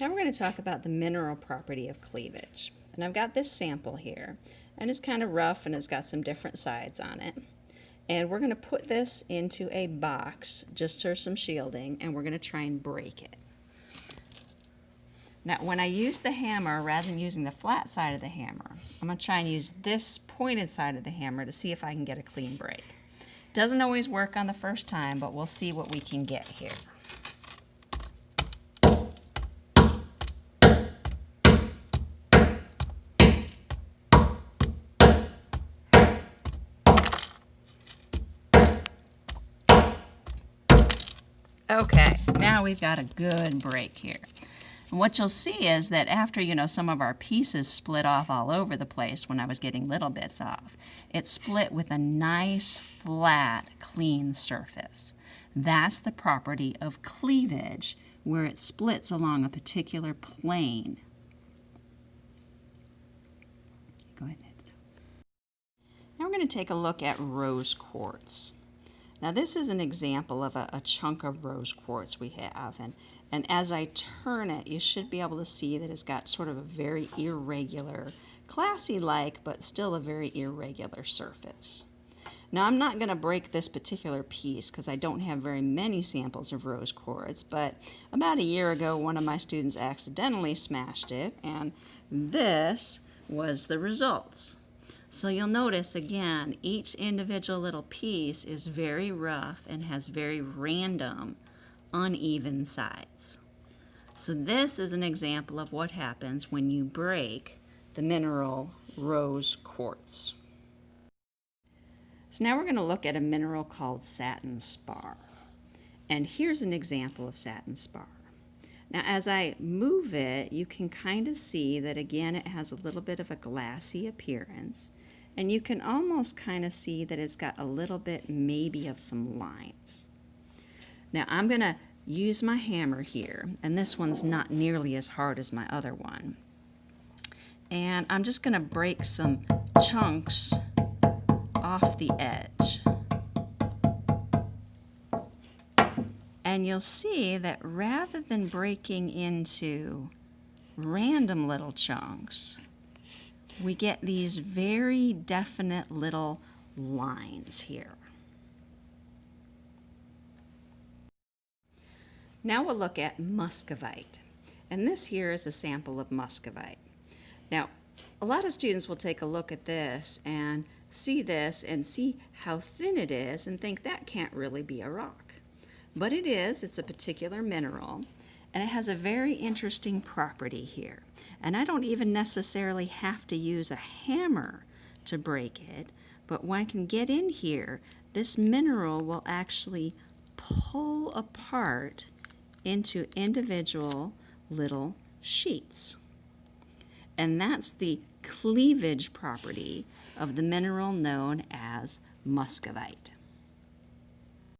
Now we're going to talk about the mineral property of cleavage. And I've got this sample here, and it's kind of rough and it's got some different sides on it. And we're going to put this into a box just for some shielding, and we're going to try and break it. Now, when I use the hammer, rather than using the flat side of the hammer, I'm going to try and use this pointed side of the hammer to see if I can get a clean break. Doesn't always work on the first time, but we'll see what we can get here. Okay, now we've got a good break here. And what you'll see is that after, you know, some of our pieces split off all over the place when I was getting little bits off, it split with a nice, flat, clean surface. That's the property of cleavage, where it splits along a particular plane. Go ahead, Now we're going to take a look at rose quartz. Now this is an example of a, a, chunk of rose quartz we have and, and as I turn it you should be able to see that it's got sort of a very irregular, classy like but still a very irregular surface. Now I'm not going to break this particular piece because I don't have very many samples of rose quartz but about a year ago one of my students accidentally smashed it and this was the results. So you'll notice again, each individual little piece is very rough and has very random, uneven sides. So this is an example of what happens when you break the mineral rose quartz. So now we're going to look at a mineral called satin spar. And here's an example of satin spar. Now as I move it, you can kind of see that again it has a little bit of a glassy appearance. And you can almost kind of see that it's got a little bit maybe of some lines. Now I'm going to use my hammer here, and this one's not nearly as hard as my other one. And I'm just going to break some chunks off the edge. And you'll see that rather than breaking into random little chunks, we get these very definite little lines here. Now we'll look at muscovite. And this here is a sample of muscovite. Now, a lot of students will take a look at this and see this and see how thin it is and think that can't really be a rock. But it is, it's a particular mineral. And it has a very interesting property here. And I don't even necessarily have to use a hammer to break it, but when I can get in here, this mineral will actually pull apart into individual little sheets. And that's the cleavage property of the mineral known as muscovite.